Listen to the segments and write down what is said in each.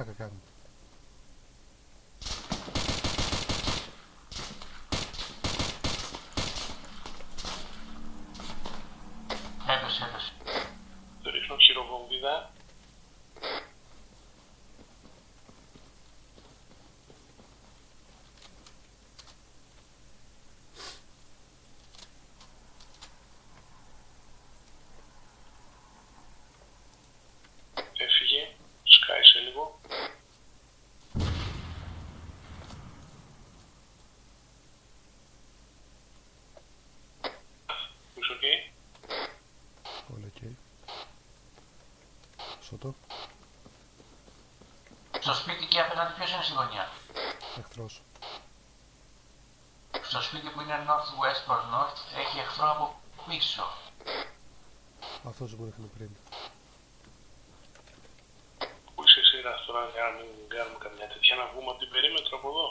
Caraca, cara. Στο σπίτι και απέναντι ποιος είναι στη γωνία. Εχθρός. Στο σπίτι που είναι northwest προς north έχει εχθρό από πίσω. Αυτός που ρίχνε πριν. Πού είσαι εσύ ρε, τώρα για να μην κάνουμε καμιά τέτοια να βγούμε από την περίμετρο από εδώ.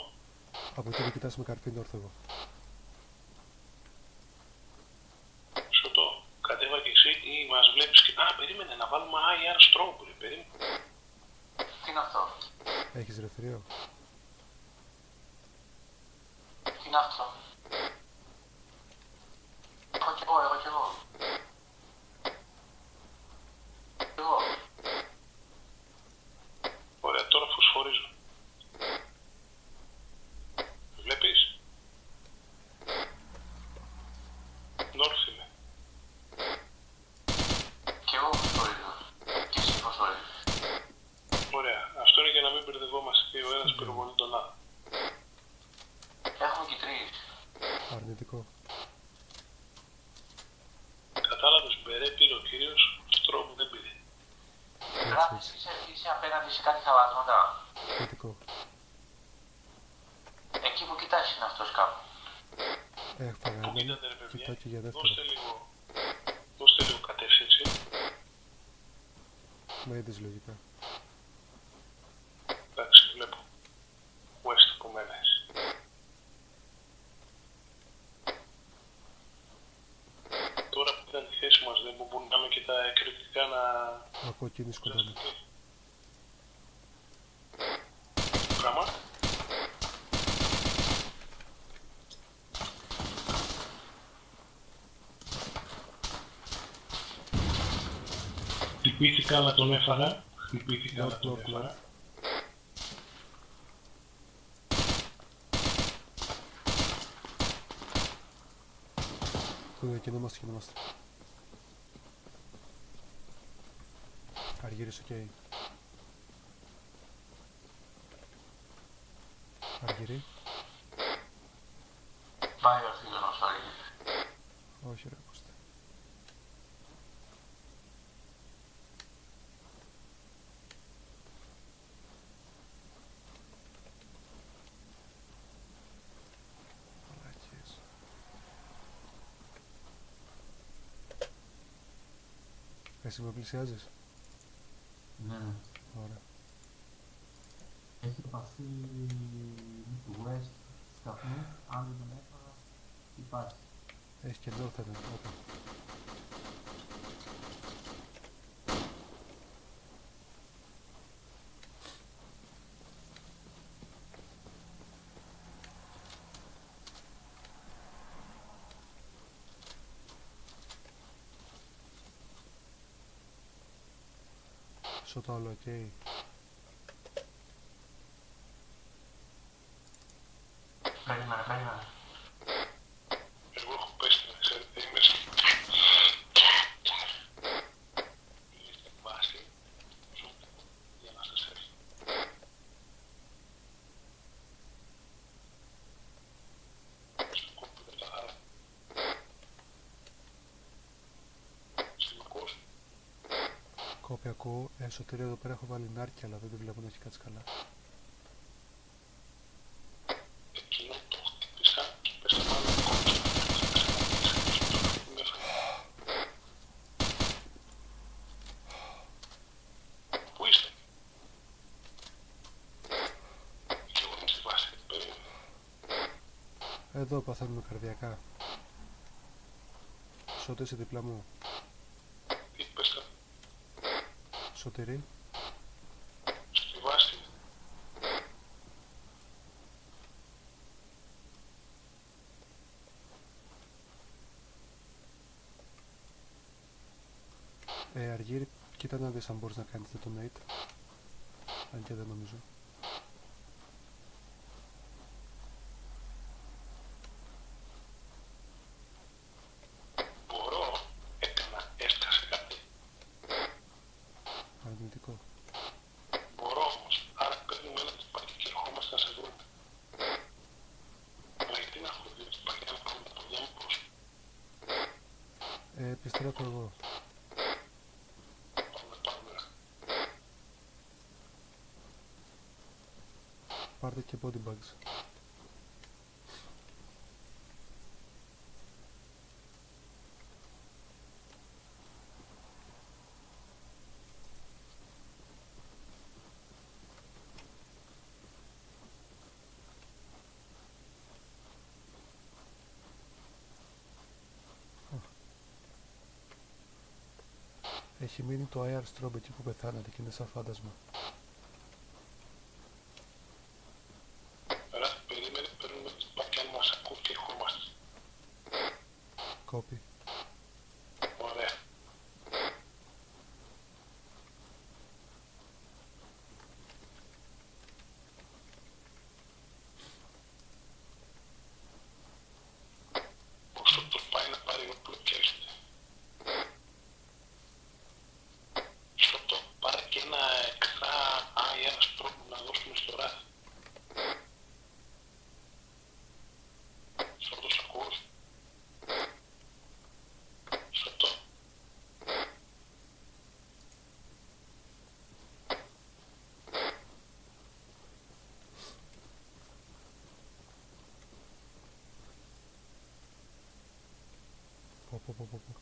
Από εκεί δεν κοιτάς με καρφί όρθω εγώ. Σωτό, κατέβα και εσύ ή μας βλέπεις και... Α, περίμενε να βάλουμε IR strobe, ρε, περίμενε. Τι είναι αυτό; Έχεις ρεφρείο. Τι είναι αυτό. Έχω κι εγώ, έχω κι εγώ. Κι εγώ. Ωραία, τώρα φωσφορίζω. Βλέπεις. North είμαι. Κι εγώ φωσφορίζω. Και εσύ φωσφορίζεις. Ωραία, αυτό είναι για να μην μπερδευόμαστε και ο ένας πυροβολεί τον άλλο. Έχουμε και τρεις. Αρνητικό. Κατάλαβες, μπερέ πήρε ο κύριος, strobe δεν πήρε. Γράφεις, είσαι, είσαι απέναντι σε κάτι χαλάσματα. Θετικό. Εκεί που κοιτάς είναι αυτός κάπου. Έφαγα Πού έναν. κοίτατε ρε παιδιά, Κοιτάω και για δεύτερο. δώστε λίγο, δώστε λίγο κατεύθυνση. Με είδες λογικά. Εντάξει, βλέπω. West από μένα εσύ. Τώρα που ήταν η θέση μας δεν μπορούμε και τα εκρηκτικά να... Ακούω κίνηση σκοτώνει. Πράγμα. Χτυπήθηκα αλλά τον έφαγα. Χτυπήθηκα αλλά North, τον north, έφαγα. north. Κοίτα, κινούμαστε, κινούμαστε. Αργύρης, οκ. Αργύρη. Πάει ο φίλος ο Αργύρης. Όχι ρε, ακούστε. Μαλάκες. Εσύ με πλησιάζεις. Ναι, ναι. Ωραία. Έχει επαφή του West σταθμού, αν δεν τον έφαγα, υπάρχει. Έχει και north έναν. Όπα. Στο το άλλο, οκ. Περίμενε, περίμενε. Εγώ έχω πέσει να ξέρετε, είμαι μέσα. Είστε βάση. Ζούμε για να σας έρθει. Στο κόμπι τα χαρά. Σημαντικός. Κόπη ακούω. Εσωτερία εδώ πέρα έχω βάλει νάρκια, αλλά δεν τη βλέπω να έχει κάτσει καλά. Εκείνο το χτύπησα και πέσα πάνω Σωτηρή. Στη βάση. Ε, κοίτα να δεις αν μπορείς να κάνεις detonate. Αν και δεν νομίζω. Αρνητικό. Μπορώ όμως, άρα παίρνουμε ένα τσιπάκι και ερχόμαστε να σε δούμε. Μα γιατί να έχω δύο τσιπάκια να κάνουμε τα παιδιά μου πώς. Ε, επιστρέφω εγώ. Πάμε, πάμε. Πάρτε και body bags. Έχει μείνει το air strobe εκεί που πεθάνατε και είναι σαν φάντασμα. Ρε, περίμενε, παίρνουμε τσιπάκια αν μας ακούς και ερχόμαστε. Κόπη. Ωραία. Όσο το πάει να πάρει όπλο και έρχεται. Σωτό, πάρε και ένα εξτρά αέρα τρόπο να δώσουμε στο ράδι. Σωτό, σ' ακούς. Σωτό. Πω, πω, πω, πω, πω.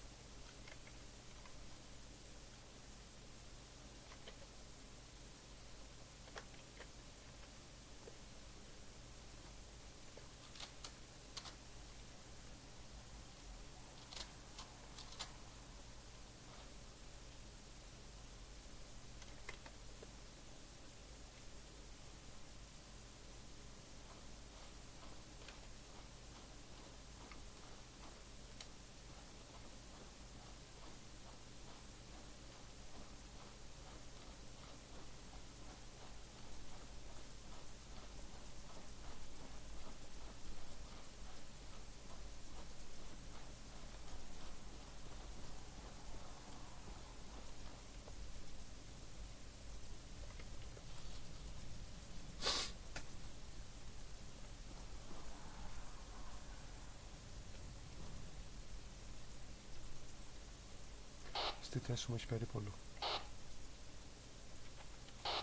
Στη θέση μου έχει περίπολο.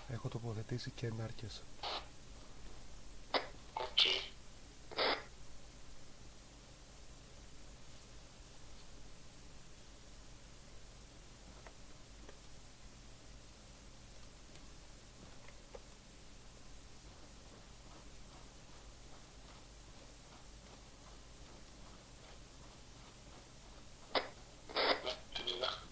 Έχω τοποθετήσει και νάρκες. Οκ. Ναι, την είδα.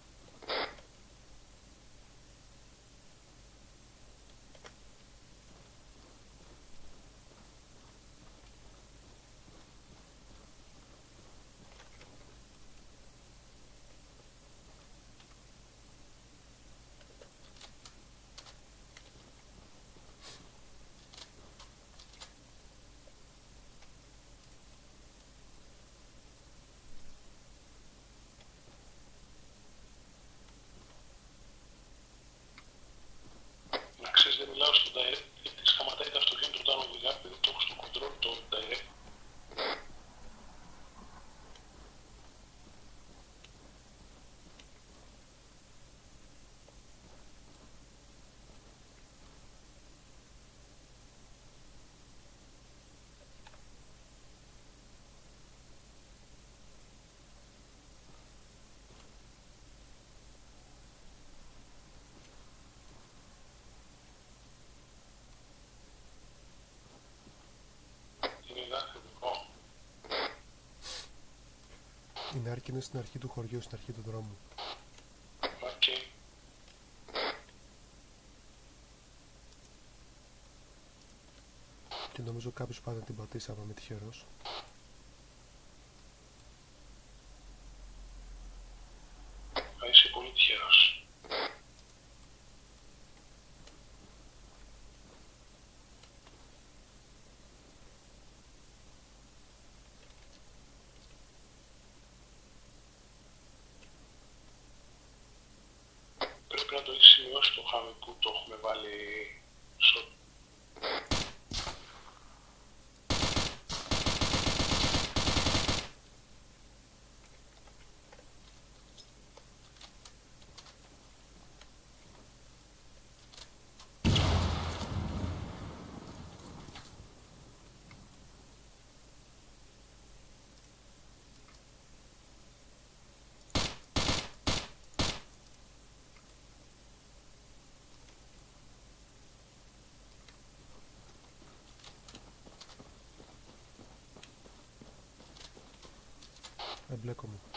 Να ξέρεις δεν μιλάω στο direct γιατί σταματάει τα αυτοκίνητα όταν οδηγά επειδή το έχω στο control το direct. Την είδα. Ω, Η νάρκη είναι στην αρχή του χωριού, στην αρχή του δρόμου. οκ. Και νομίζω κάποιος πάει να την πατήσει άμα είμαι τυχερός. Θα είσαι πολύ τυχερός. Στο χαμικού το έχουμε βάλει στο...